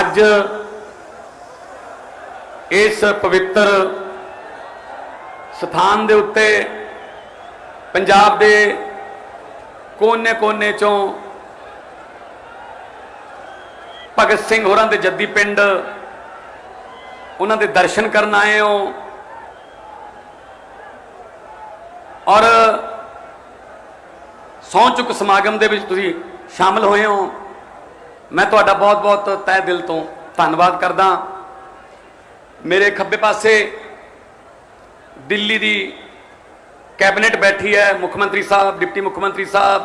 ਅੱਜ ਇਸ ਪਵਿੱਤਰ ਸਥਾਨ ਦੇ ਉੱਤੇ ਪੰਜਾਬ ਦੇ ਕੋਨੇ-ਕੋਨੇ ਚੋਂ ਭਗਤ ਸਿੰਘ ਹੋਰਾਂ ਦੇ ਜੱਦੀ ਪਿੰਡ, ਉਹਨਾਂ ਦੇ ਦਰਸ਼ਨ ਕਰਨ ਆਏ ਹੋ। ਔਰ ਸਹੁੰ ਚੁੱਕ ਸਮਾਗਮ ਦੇ ਵਿੱਚ ਤੁਸੀਂ ਸ਼ਾਮਲ ਹੋਏ ਹੋ। ਮੈਂ ਤੁਹਾਡਾ ਬਹੁਤ-ਬਹੁਤ ਤਹਿ ਦਿਲ ਤੋਂ ਧੰਨਵਾਦ ਕਰਦਾ। ਮੇਰੇ ਖੱਬੇ ਪਾਸੇ ਦਿੱਲੀ ਦੀ ਕੈਬਨਿਟ ਬੈਠੀ ਹੈ, ਮੁੱਖ ਮੰਤਰੀ ਸਾਹਿਬ, ਡਿਪਟੀ ਮੁੱਖ ਮੰਤਰੀ ਸਾਹਿਬ,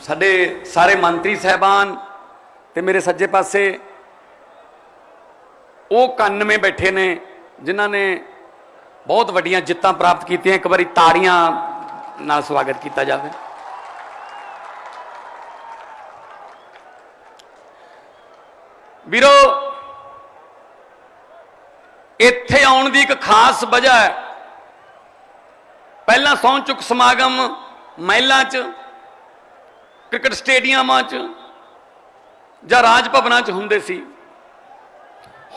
ਸਾਡੇ ਸਾਰੇ ਮੰਤਰੀ ਸਹਿਬਾਨ ਤੇ ਮੇਰੇ ਸੱਜੇ ਪਾਸੇ ਉਹ 91 ਬੈਠੇ ਨੇ, ਜਿਨ੍ਹਾਂ ਨੇ ਬਹੁਤ ਵੱਡੀਆਂ ਜਿੱਤਾਂ ਪ੍ਰਾਪਤ ਕੀਤੀਆਂ। ਇੱਕ ਵਾਰੀ ਤਾੜੀਆਂ ਨਾਲ ਸਵਾਗਤ ਕੀਤਾ ਜਾਵੇ। ਵੀਰੋ, ਇੱਥੇ ਆਉਣ ਦੀ ਇੱਕ ਖਾਸ ਵਜ੍ਹਾ ਹੈ। ਪਹਿਲਾਂ ਸੌਂ ਚੁੱਕ ਸਮਾਗਮ ਮਹਿਲਾਂ 'ਚ, ਕ੍ਰਿਕਟ ਸਟੇਡੀਅਮਾਂ 'ਚ ਜਾਂ ਰਾਜ ਭਵਨਾਂ 'ਚ ਹੁੰਦੇ ਸੀ।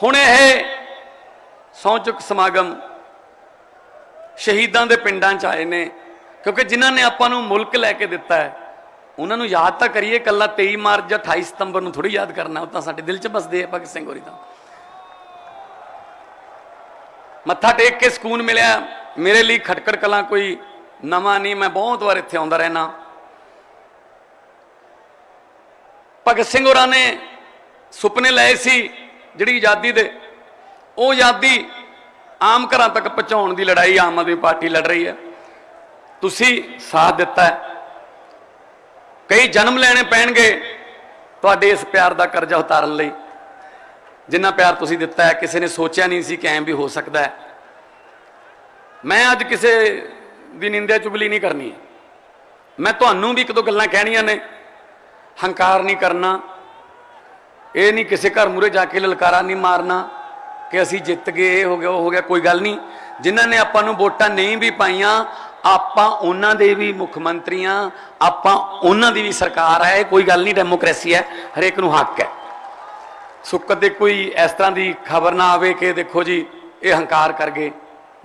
ਹੁਣ ਇਹ ਸੌਂ ਚੁੱਕ ਸਮਾਗਮ ਸ਼ਹੀਦਾਂ ਦੇ ਪਿੰਡਾਂ 'ਚ ਆਏ ਨੇ, ਕਿਉਂਕਿ ਜਿਨ੍ਹਾਂ ਨੇ ਆਪਾਂ ਨੂੰ ਮੁਲਕ ਲੈ ਕੇ ਦਿੱਤਾ ਹੈ। ਉਹਨਾਂ ਨੂੰ ਯਾਦ ਤਾਂ ਕਰੀਏ, ਕੱਲਾ 23 ਮਾਰਚ ਜਾਂ 28 ਸਤੰਬਰ ਨੂੰ ਥੋੜੀ ਯਾਦ ਕਰਨਾ, ਉਹ ਤਾਂ ਸਾਡੇ ਦਿਲ 'ਚ ਬਸਦੇ ਆ ਭਗਤ ਸਿੰਘ ਹੋਰੀ ਤਾਂ। ਮੱਥਾ ਟੇਕ ਕੇ ਸਕੂਨ ਮਿਲਿਆ। ਮੇਰੇ ਲਈ ਖਟਕੜ ਕਲਾਂ ਕੋਈ ਨਵਾਂ ਨਹੀਂ, ਮੈਂ ਬਹੁਤ ਵਾਰ ਇੱਥੇ ਆਉਂਦਾ ਰਹਿਣਾ ਭਗਤ ਸਿੰਘ ਹੋਰਾਂ ਨੇ ਸੁਪਨੇ ਲਏ ਸੀ, ਜਿਹੜੀ ਆਜ਼ਾਦੀ ਦੇ। ਉਹ ਆਜ਼ਾਦੀ ਆਮ ਘਰਾਂ ਤੱਕ ਪਹੁੰਚਾਉਣ ਦੀ ਲੜਾਈ ਆਮ ਆਦਮੀ ਪਾਰਟੀ ਲੜ ਰਹੀ ਹੈ। ਤੁਸੀਂ ਸਾਥ ਦਿੱਤਾ ਹੈ। ਕਈ ਜਨਮ ਲੈਣੇ ਪੈਣਗੇ ਤੁਹਾਡੇ ਇਸ ਪਿਆਰ ਦਾ ਕਰਜ਼ਾ ਉਤਾਰਨ ਲਈ। ਜਿੰਨਾ ਪਿਆਰ ਤੁਸੀਂ ਦਿੱਤਾ ਹੈ, ਕਿਸੇ ਨੇ ਸੋਚਿਆ ਨਹੀਂ ਸੀ ਕਿ ਐਂ ਵੀ ਹੋ ਸਕਦਾ ਹੈ। ਮੈਂ ਅੱਜ ਕਿਸੇ ਦੀ ਨਿੰਦਿਆ ਚੁਗਲੀ ਨਹੀਂ ਕਰਨੀ ਮੈਂ ਤੁਹਾਨੂੰ ਵੀ ਇੱਕ ਦੋ ਗੱਲਾਂ ਕਹਿਣੀਆਂ ਨੇ। ਹੰਕਾਰ ਨਹੀਂ ਕਰਨਾ। ਇਹ ਨਹੀਂ ਕਿਸੇ ਘਰ ਮੂਰੇ ਜਾ ਕੇ ਲਲਕਾਰਾ ਨਹੀਂ ਮਾਰਨਾ ਕਿ ਅਸੀਂ ਜਿੱਤ ਗਏ, ਇਹ ਹੋ ਗਿਆ, ਉਹ ਹੋ ਗਿਆ, ਕੋਈ ਗੱਲ ਨਹੀਂ। ਜਿਨ੍ਹਾਂ ਨੇ ਆਪਾਂ ਨੂੰ ਵੋਟਾਂ ਨਹੀਂ ਵੀ ਪਾਈਆਂ ਆਪਾਂ ਉਹਨਾਂ ਦੇ ਵੀ ਮੁੱਖ ਮੰਤਰੀਆਂ, ਆਪਾਂ ਉਹਨਾਂ ਦੀ ਵੀ ਸਰਕਾਰ ਹੈ ਇਹ ਕੋਈ ਗੱਲ ਨਹੀਂ, ਡੈਮੋਕ੍ਰੇਸੀ ਹੈ, ਹਰੇਕ ਨੂੰ ਹੱਕ ਹੈ। ਸੋ ਕਦੇ ਕੋਈ ਇਸ ਤਰ੍ਹਾਂ ਦੀ ਖਬਰ ਨਾ ਆਵੇ ਕਿ ਦੇਖੋ ਜੀ, ਇਹ ਹੰਕਾਰ ਕਰ ਗਏ।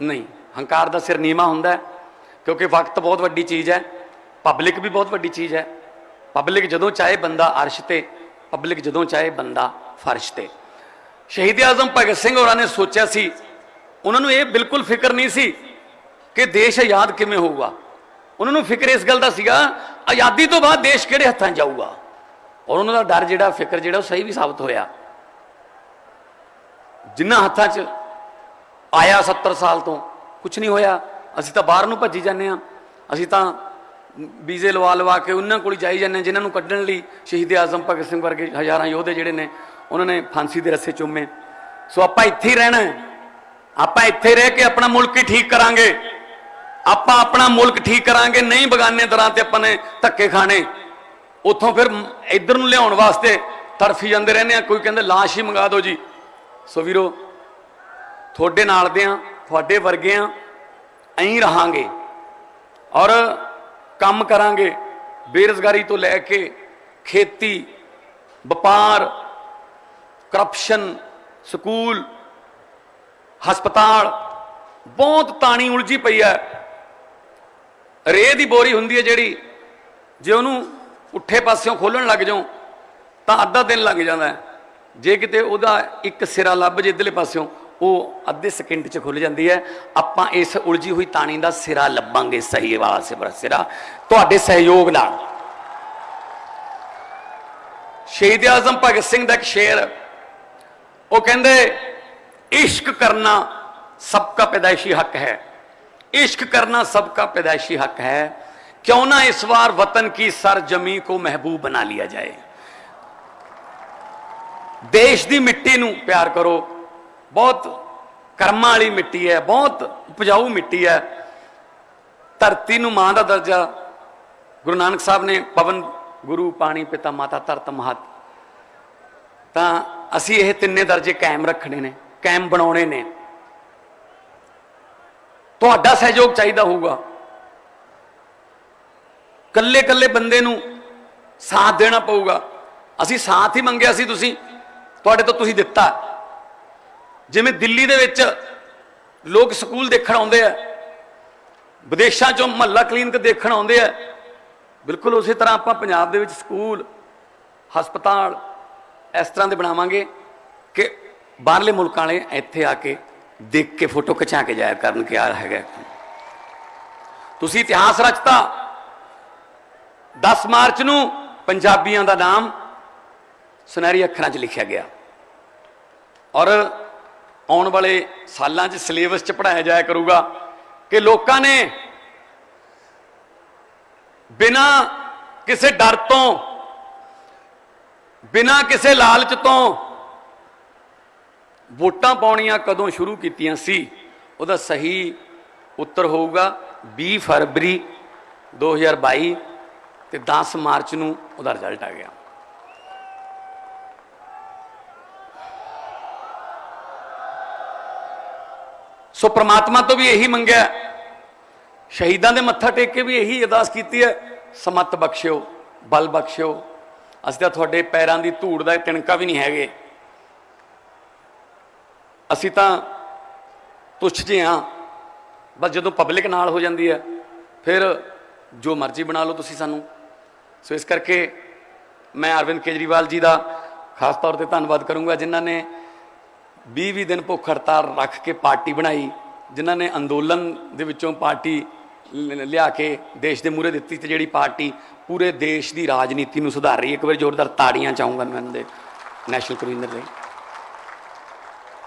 ਨਹੀਂ, ਹੰਕਾਰ ਦਾ ਸਿਰ ਨੀਵਾ ਹੁੰਦਾ ਕਿਉਂਕਿ ਵਕਤ ਬਹੁਤ ਵੱਡੀ ਚੀਜ਼ ਹੈ, ਪਬਲਿਕ ਵੀ ਬਹੁਤ ਵੱਡੀ ਚੀਜ਼ ਹੈ। ਪਬਲਿਕ ਜਦੋਂ ਚਾਹੇ ਬੰਦਾ ਅਰਸ਼ ਤੇ, ਪਬਲਿਕ ਜਦੋਂ ਚਾਹੇ ਬੰਦਾ ਫਰਸ਼ ਤੇ। ਸ਼ਹੀਦ ਆਜ਼ਮ ਭਗਤ ਸਿੰਘ ਹੋਰਾਂ ਨੇ ਸੋਚਿਆ ਸੀ, ਉਹਨਾਂ ਨੂੰ ਇਹ ਬਿਲਕੁਲ ਫਿਕਰ ਨਹੀਂ ਸੀ ਕਿ ਦੇਸ਼ ਆਜ਼ਾਦ ਕਿਵੇਂ ਹੋਊਗਾ? ਉਹਨਾਂ ਨੂੰ ਫਿਕਰ ਇਸ ਗੱਲ ਦਾ ਸੀਗਾ, ਆਜ਼ਾਦੀ ਤੋਂ ਬਾਅਦ ਦੇਸ਼ ਕਿਹੜੇ ਹੱਥਾਂ 'ਚ ਜਾਊਗਾ? ਔਰ ਉਹਨਾਂ ਦਾ ਡਰ ਜਿਹੜਾ, ਫਿਕਰ ਜਿਹੜਾ, ਉਹ ਸਹੀ ਵੀ ਸਾਬਤ ਹੋਇਆ। ਜਿੰਨਾ ਹੱਥਾਂ 'ਚ ਆਇਆ 70 ਸਾਲ ਤੋਂ ਕੁਝ ਨਹੀਂ ਹੋਇਆ। ਅਸੀਂ ਤਾਂ ਬਾਹਰ ਨੂੰ ਭੱਜੀ ਜਾਂਦੇ ਆ ਅਸੀਂ ਤਾਂ ਵੀਜ਼ੇ ਲਵਾ ਲਵਾ ਕੇ ਉਹਨਾਂ ਕੋਲ ਜਾਈ ਜਾਂਦੇ ਹਾਂ, ਜਿਨ੍ਹਾਂ ਨੂੰ ਕੱਢਣ ਲਈ ਸ਼ਹੀਦ ਆਜ਼ਮ, ਭਗਤ ਸਿੰਘ ਵਰਗੇ ਹਜ਼ਾਰਾਂ ਯੋਧੇ ਜਿਹੜੇ ਨੇ, ਉਹਨਾਂ ਨੇ ਫਾਂਸੀ ਦੇ ਰੱਸੇ ਚੁੰਮੇ। ਸੋ ਆਪਾਂ ਇੱਥੇ ਹੀ ਰਹਿਣਾ ਆਪਾਂ ਇੱਥੇ ਰਹਿ ਕੇ ਆਪਣਾ ਮੁਲਕ ਹੀ ਠੀਕ ਕਰਾਂਗੇ। ਆਪਾਂ ਆਪਣਾ ਮੁਲਕ ਠੀਕ ਕਰਾਂਗੇ, ਨਹੀਂ ਬਗਾਨੇ ਦਰਾਂ ਤੇ ਆਪਾਂ ਨੇ ਧੱਕੇ ਖਾਣੇ। ਉੱਥੋਂ ਫਿਰ ਇੱਧਰ ਨੂੰ ਲਿਆਉਣ ਵਾਸਤੇ ਤਰਫੀ ਜਾਂਦੇ ਰਹਿੰਦੇ ਆ ਕੋਈ ਕਹਿੰਦੇ, ਲਾਸ਼ ਹੀ ਮੰਗਾ ਦਿਓ ਜੀ। ਸੋ ਵੀਰੋ, ਤੁਹਾਡੇ ਨਾਲ ਦੇ ਆ ਤੁਹਾਡੇ ਵਰਗੇ ਆ ਐਂ ਰਹਾਂਗੇ ਔਰ ਕੰਮ ਕਰਾਂਗੇ। ਬੇਰੁਜ਼ਗਾਰੀ ਤੋਂ ਲੈ ਕੇ ਖੇਤੀ, ਵਪਾਰ ਕਰਪਸ਼ਨ ਸਕੂਲ, ਹਸਪਤਾਲ, ਬਹੁਤ ਤਾਣੀ ਉਲਝੀ ਪਈ ਹੈ। ਰੇਹ ਦੀ ਬੋਰੀ ਹੁੰਦੀ ਹੈ ਜਿਹੜੀ, ਜੇ ਉਹਨੂੰ ਉੱਠੇ ਪਾਸਿਓਂ ਖੋਲਣ ਲੱਗ ਜਾਓ ਤਾਂ ਅੱਧਾ ਦਿਨ ਲੱਗ ਜਾਂਦਾ ਜੇ ਕਿਤੇ ਉਹਦਾ ਇੱਕ ਸਿਰਾ ਲੱਭ ਜੇ ਇਧਰਲੇ ਪਾਸਿਓਂ, ਉਹ ਅੱਧੇ ਸਕਿੰਟ 'ਚ ਖੁੱਲ ਜਾਂਦੀ ਹੈ। ਆਪਾਂ ਇਸ ਉਲਝੀ ਹੋਈ ਤਾਣੀ ਦਾ ਸਿਰਾ ਲੱਭਾਂਗੇ, ਸਹੀ ਵਾਸੇ ਬਰਾ ਸਿਰਾ। ਤੁਹਾਡੇ ਸਹਿਯੋਗ ਨਾਲ। ਸ਼ਹੀਦ ਆਜ਼ਮ ਭਗਤ ਸਿੰਘ ਦਾ ਇੱਕ ਸ਼ੇਰ, ਉਹ ਕਹਿੰਦੇ, ਇਸ਼ਕ ਕਰਨਾ ਸਭ ਦਾ ਪੈਦਾਇਸ਼ੀ ਹੱਕ ਹੈ। इश्क करना सबका पैदाइशी हक है क्यों ना इस बार वतन की सरजमी को महबूब बना लिया जाए ਦੇਸ਼ ਦੀ ਮਿੱਟੀ ਨੂੰ ਪਿਆਰ ਕਰੋ ਬਹੁਤ ਕਰਮਾਂ ਵਾਲੀ ਮਿੱਟੀ ਹੈ ਬਹੁਤ ਉਪਜਾਊ ਮਿੱਟੀ ਹੈ ਧਰਤੀ ਨੂੰ ਮਾਂ ਦਾ ਦਰਜਾ ਗੁਰੂ ਨਾਨਕ ਸਾਹਿਬ ਨੇ ਪਵਨ ਗੁਰੂ ਪਾਣੀ ਪਿਤਾ ਮਾਤਾ ਧਰਤ ਮਹਤ ਤਾਂ ਅਸੀਂ ਇਹ ਤਿੰਨੇ ਦਰਜੇ ਕਾਇਮ ਰੱਖਣੇ ਨੇ ਕਾਇਮ ਬਣਾਉਣੇ ਨੇ ਤੁਹਾਡਾ ਸਹਿਯੋਗ ਚਾਹੀਦਾ ਹੋਊਗਾ। ਕੱਲੇ ਕੱਲੇ ਬੰਦੇ ਨੂੰ ਸਾਥ ਦੇਣਾ ਪਊਗਾ। ਅਸੀਂ ਸਾਥ ਹੀ ਮੰਗਿਆ ਸੀ ਤੁਸੀਂ, ਤੁਹਾਡੇ ਤੋਂ ਤੁਸੀਂ ਦਿੱਤਾ। ਜਿਵੇਂ ਦਿੱਲੀ ਦੇ ਵਿੱਚ ਲੋਕ ਸਕੂਲ ਦੇਖਣ ਆਉਂਦੇ ਆ, ਵਿਦੇਸ਼ਾਂ ਚੋਂ ਮਹੱਲਾ ਕਲੀਨਿਕ ਦੇਖਣ ਆਉਂਦੇ ਆ, ਬਿਲਕੁਲ ਉਸੇ ਤਰ੍ਹਾਂ ਆਪਾਂ ਪੰਜਾਬ ਦੇ ਵਿੱਚ ਸਕੂਲ, ਹਸਪਤਾਲ ਇਸ ਤਰ੍ਹਾਂ ਦੇ ਬਣਾਵਾਂਗੇ ਕਿ ਬਾਹਰਲੇ ਮੁਲਕਾਂ ਵਾਲੇ ਇੱਥੇ ਆ ਕੇ ਦੇਖ ਕੇ ਫੋਟੋ ਖਿਚਾ ਕੇ ਜਾਇਆ ਕਰਨ ਕਿ ਆ ਹੈਗਾ। ਤੁਸੀਂ ਇਤਿਹਾਸ ਰਚਤਾ। 10 ਮਾਰਚ ਨੂੰ ਪੰਜਾਬੀਆਂ ਦਾ ਨਾਮ ਸੁਨਹਿਰੀ ਅੱਖਰਾਂ 'ਚ ਲਿਖਿਆ ਗਿਆ। ਔਰ ਆਉਣ ਵਾਲੇ ਸਾਲਾਂ 'ਚ ਸਿਲੇਬਸ 'ਚ ਪੜਾਇਆ ਜਾਇਆ ਕਰੂਗਾ ਕਿ ਲੋਕਾਂ ਨੇ ਬਿਨਾ ਕਿਸੇ ਡਰ ਤੋਂ, ਬਿਨਾ ਕਿਸੇ ਲਾਲਚ ਤੋਂ ਵੋਟਾਂ ਪਾਉਣੀਆਂ ਕਦੋਂ ਸ਼ੁਰੂ ਕੀਤੀਆਂ ਸੀ? ਉਹਦਾ ਸਹੀ ਉੱਤਰ ਹੋਊਗਾ 20 ਫਰਵਰੀ 2022 ਤੇ 10 ਮਾਰਚ ਨੂੰ ਉਹਦਾ ਰਿਜ਼ਲਟ ਆ ਗਿਆ। ਸੋ ਪ੍ਰਮਾਤਮਾ ਤੋਂ ਵੀ ਇਹੀ ਮੰਗਿਆ ਸ਼ਹੀਦਾਂ ਦੇ ਮੱਥਾ ਟੇਕ ਕੇ ਵੀ ਇਹੀ ਅਰਦਾਸ ਕੀਤੀ ਹੈ, ਸਮਤ ਬਖਸ਼ਿਓ, ਬਲ ਬਖਸ਼ਿਓ। ਅਸੀਂ ਤਾਂ ਤੁਹਾਡੇ ਪੈਰਾਂ ਦੀ ਧੂੜ ਦਾ ਤਿਣਕਾ ਵੀ ਨਹੀਂ ਹੈਗੇ। ਅਸੀਂ ਤਾਂ ਤੁੱਛ ਜਿਹੇ ਹਾਂ। ਬਸ ਜਦੋਂ ਪਬਲਿਕ ਨਾਲ ਹੋ ਜਾਂਦੀ ਹੈ, ਫਿਰ ਜੋ ਮਰਜ਼ੀ ਬਣਾ ਲਓ ਤੁਸੀਂ ਸਾਨੂੰ। ਸੋ ਇਸ ਕਰਕੇ ਮੈਂ ਅਰਵਿੰਦ ਕੇਜਰੀਵਾਲ ਜੀ ਦਾ ਖਾਸ ਤੌਰ ਤੇ ਧੰਨਵਾਦ ਕਰੂੰਗਾ, ਜਿਨ੍ਹਾਂ ਨੇ 20-20 ਦਿਨ ਭੁੱਖ ਹੜਤਾਲ ਰੱਖ ਕੇ ਪਾਰਟੀ ਬਣਾਈ, ਜਿਨ੍ਹਾਂ ਨੇ ਅੰਦੋਲਨ ਦੇ ਵਿੱਚੋਂ ਪਾਰਟੀ ਲ- ਲਿਆ ਕੇ ਦੇਸ਼ ਦੇ ਮੂਹਰੇ ਦਿੱਤੀ ਤੇ ਜਿਹੜੀ ਪਾਰਟੀ ਪੂਰੇ ਦੇਸ਼ ਦੀ ਰਾਜਨੀਤੀ ਨੂੰ ਸੁਧਾਰ ਰਹੀ ਹੈ। ਇੱਕ ਵਾਰ ਜ਼ੋਰਦਾਰ ਤਾੜੀਆਂ ਚਾਹੂੰਗਾ ਮੈਂ ਉਹਨਾਂ ਦੇ ਨੈਸ਼ਨਲ ਕਨਵੀਨਰ ਲਈ।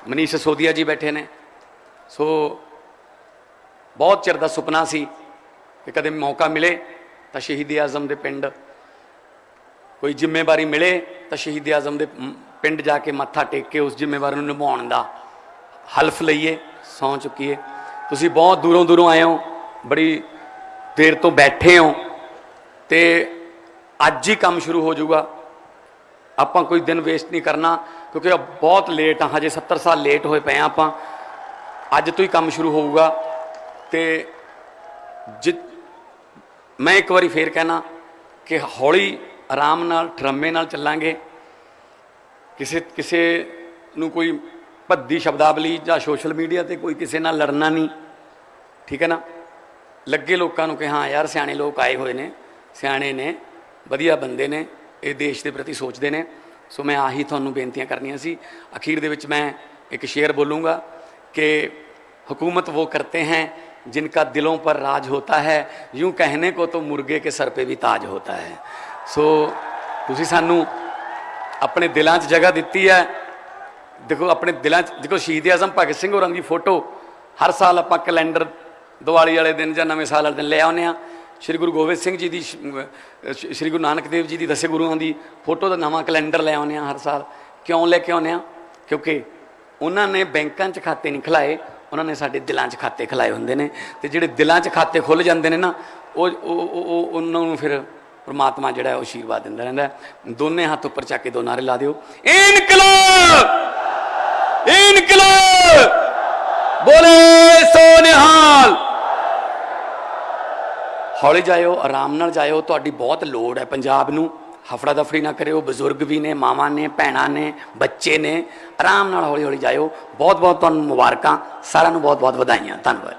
ਮਨੀਸ਼ ਸੋਦੀਆ ਜੀ ਬੈਠੇ ਨੇ। ਸੋ ਬਹੁਤ ਚਿਰ ਦਾ ਸੁਪਨਾ ਸੀ ਕਿ ਕਦੇ ਮੌਕਾ ਮਿਲੇ ਤਾਂ ਸ਼ਹੀਦ ਆਜ਼ਮ ਦੇ ਪਿੰਡ। ਕੋਈ ਜ਼ਿੰਮੇਵਾਰੀ ਮਿਲੇ ਤਾਂ ਸ਼ਹੀਦ ਆਜ਼ਮ ਦੇ ਪਿੰਡ ਜਾ ਕੇ ਮੱਥਾ ਟੇਕ ਕੇ ਉਸ ਜ਼ਿੰਮੇਵਾਰੀ ਨੂੰ ਨਿਭਾਉਣ ਦਾ ਹਲਫ ਲਈਏ ਸੌਂ ਚੁੱਕੀਏ। ਤੁਸੀਂ ਬਹੁਤ ਦੂਰੋਂ ਦੂਰੋਂ ਆਏ ਹੋ, ਬੜੀ ਦੇਰ ਤੋਂ ਬੈਠੇ ਹੋ ਤੇ ਅੱਜ ਹੀ ਕੰਮ ਸ਼ੁਰੂ ਹੋ ਜਾਊਗਾ। ਆਪਾਂ ਕੋਈ ਦਿਨ ਵੇਸਟ ਨਹੀਂ ਕਰਨਾ। ਕਿਉਂਕਿ ਇਹ ਬਹੁਤ ਲੇਟ ਆ, ਹਜੇ 70 ਸਾਲ ਲੇਟ ਹੋਏ ਪਏ ਆ ਆਪਾਂ। ਅੱਜ ਤੋਂ ਹੀ ਕੰਮ ਸ਼ੁਰੂ ਹੋਊਗਾ। ਤੇ ਜਿ, ਮੈਂ ਇੱਕ ਵਾਰੀ ਫੇਰ ਕਹਿਣਾ ਕਿ ਹੌਲੀ ਆਰਾਮ ਨਾਲ, ਠਰਮੇ ਨਾਲ ਚੱਲਾਂਗੇ। ਕਿਸੇ ਕਿਸੇ ਨੂੰ ਕੋਈ ਭੱਦੀ ਸ਼ਬਦਾਵਲੀ ਜਾਂ ਸੋਸ਼ਲ ਮੀਡੀਆ ਤੇ ਕੋਈ ਕਿਸੇ ਨਾਲ ਲੜਨਾ ਨਹੀਂ। ਠੀਕ ਹੈ ਨਾ? ਲੱਗੇ ਲੋਕਾਂ ਨੂੰ ਕਿ ਹਾਂ ਯਾਰ ਸਿਆਣੇ ਲੋਕ ਆਏ ਹੋਏ ਨੇ, ਸਿਆਣੇ ਨੇ, ਵਧੀਆ ਬੰਦੇ ਨੇ, ਇਹ ਦੇਸ਼ ਦੇ ਪ੍ਰਤੀ ਸੋਚਦੇ ਨੇ। ਸੋ ਮੈਂ ਆਹੀ ਤੁਹਾਨੂੰ ਬੇਨਤੀਆਂ ਕਰਨੀਆਂ ਸੀ ਅਖੀਰ ਦੇ ਵਿੱਚ ਮੈਂ ਇੱਕ ਸ਼ੇਰ ਬੋਲੂੰਗਾ ਕਿ हुकूमत वो करते हैं जिनका दिलों पर राज होता है यूं कहने को तो मुर्गे के सर पे भी ताज होता है ਸੋ ਤੁਸੀਂ ਸਾਨੂੰ ਆਪਣੇ ਦਿਲਾਂ 'ਚ ਜਗ੍ਹਾ ਦਿੱਤੀ ਹੈ ਦੇਖੋ ਆਪਣੇ ਦਿਲਾਂ 'ਚ ਦੇਖੋ ਸ਼ਹੀਦ ਆਜ਼ਮ ਭਗਤ ਸਿੰਘ ਹੋਰਾਂ ਦੀ ਫੋਟੋ ਹਰ ਸਾਲ ਆਪਾਂ ਕੈਲੰਡਰ ਦੀਵਾਲੀ ਵਾਲੇ ਦਿਨ ਜਾਂ ਨਵੇਂ ਸਾਲ ਵਾਲੇ ਦਿਨ ਲੈ ਆਉਂਦੇ ਆ ਸ਼੍ਰੀ ਗੁਰੂ ਗੋਬਿੰਦ ਸਿੰਘ ਜੀ ਦੀ ਸ਼੍ਰੀ ਗੁਰੂ ਨਾਨਕ ਦੇਵ ਜੀ ਦੀ ਦਸੇ ਗੁਰੂਆਂ ਦੀ ਫੋਟੋ ਦਾ ਨਵਾਂ ਕੈਲੰਡਰ ਲੈ ਆਉਂਦੇ ਆ ਹਰ ਸਾਲ। ਕਿਉਂ ਲੈ ਕੇ ਆਉਂਦੇ ਆ ਕਿਉਂਕਿ ਉਹਨਾਂ ਨੇ ਬੈਂਕਾਂ 'ਚ ਖਾਤੇ ਨਹੀਂ ਖਲਾਏ, ਉਹਨਾਂ ਨੇ ਸਾਡੇ ਦਿਲਾਂ 'ਚ ਖਾਤੇ ਖਲਾਏ ਹੁੰਦੇ ਨੇ ਤੇ ਜਿਹੜੇ ਦਿਲਾਂ 'ਚ ਖਾਤੇ ਖੁੱਲ ਜਾਂਦੇ ਨੇ ਨਾ, ਉਹ ਉਹ ਉਹਨਾਂ ਨੂੰ ਫਿਰ ਪਰਮਾਤਮਾ ਜਿਹੜਾ ਉਹ ਆਸ਼ੀਰਵਾਦ ਦਿੰਦਾ ਰਹਿੰਦਾ ਦੋਨੇ ਹੱਥ ਉੱਪਰ ਚੱਕ ਕੇ ਦੋ ਨਾਰੇ ਲਾ ਦਿਓ। ਇਨਕਲਾਬ! ਇਨਕਲਾਬ! ਬੋਲੇ ਸੋ ਨਿਹਾਲ ਹੌਲੀ ਜਾਇਓ, ਆਰਾਮ ਨਾਲ ਜਾਇਓ, ਤੁਹਾਡੀ ਬਹੁਤ ਲੋੜ ਹੈ ਪੰਜਾਬ ਨੂੰ। ਹਫੜਾ ਦਫੜੀ ਨਾ ਕਰਿਓ, ਬਜ਼ੁਰਗ ਵੀ ਨੇ, ਮਾਵਾਂ ਨੇ, ਭੈਣਾਂ ਨੇ, ਬੱਚੇ ਨੇ। ਆਰਾਮ ਨਾਲ ਹੌਲੀ ਹੌਲੀ ਜਾਇਓ। ਬਹੁਤ ਬਹੁਤ ਤੁਹਾਨੂੰ ਮੁਬਾਰਕਾਂ। ਸਾਰਿਆਂ ਨੂੰ ਬਹੁਤ ਬਹੁਤ ਵਧਾਈਆਂ। ਧੰਨਵਾਦ।